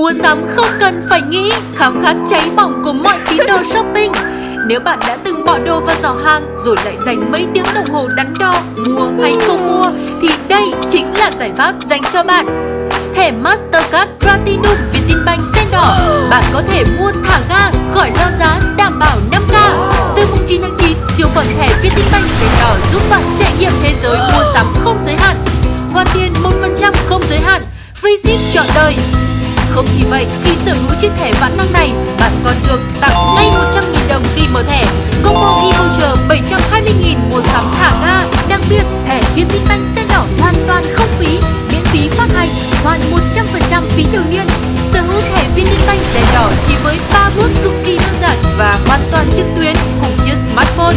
Mua sắm không cần phải nghĩ, khám khát cháy bỏng của mọi tín đồ shopping. Nếu bạn đã từng bỏ đồ vào giỏ hàng rồi lại dành mấy tiếng đồng hồ đắn đo mua hay không mua thì đây chính là giải pháp dành cho bạn. Thẻ Mastercard Platinum Vietinbank sen đỏ, bạn có thể mua thả ga khỏi lo giá đảm bảo 5k. Từ mùng 9 tháng 9, siêu phẩm thẻ Vietinbank sen đỏ giúp bạn trải nghiệm thế giới mua sắm không giới hạn. Hoàn tiền 1% không giới hạn, free ship trọn đời không chỉ vậy, khi sở hữu chiếc thẻ vãn năng này, bạn còn được tặng ngay 100.000 đồng khi mở thẻ. Combo e-voucher 720.000 mua sắm thả ga. Đặc biệt, thẻ Vietinbank xe đỏ hoàn toàn không phí, miễn phí phát hành, hoàn 100% phí thường niên. Sở hữu thẻ Vietinbank xe đỏ chỉ với 3 bước cực kỳ đơn giản và hoàn toàn trực tuyến cùng chiếc smartphone.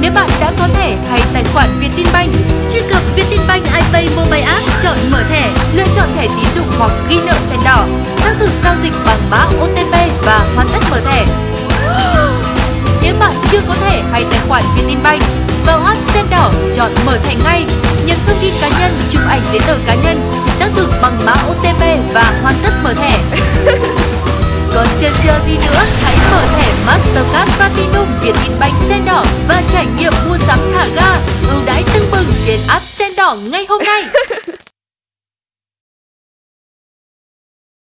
Nếu bạn đã có thẻ hay tài khoản Vietinbank, truy cập Vietinbank iPay Mobile App, chọn mở thẻ, lựa chọn thẻ tín dụng hoặc ghi nợ đỏ, xác thực giao dịch bằng mã OTP và hoàn tất mở thẻ. Nếu bạn chưa có thẻ hay tài khoản Vietinbank, vào app Sen đỏ chọn mở thẻ ngay, nhập thông tin cá nhân, chụp ảnh giấy tờ cá nhân, xác thực bằng mã OTP và hoàn tất mở thẻ. Còn chờ chờ gì nữa, hãy mở thẻ Mastercard Platinum Vietinbank Sen đỏ và trải nghiệm mua sắm thả ga, ưu đãi tưng bừng trên app Sen đỏ ngay hôm nay.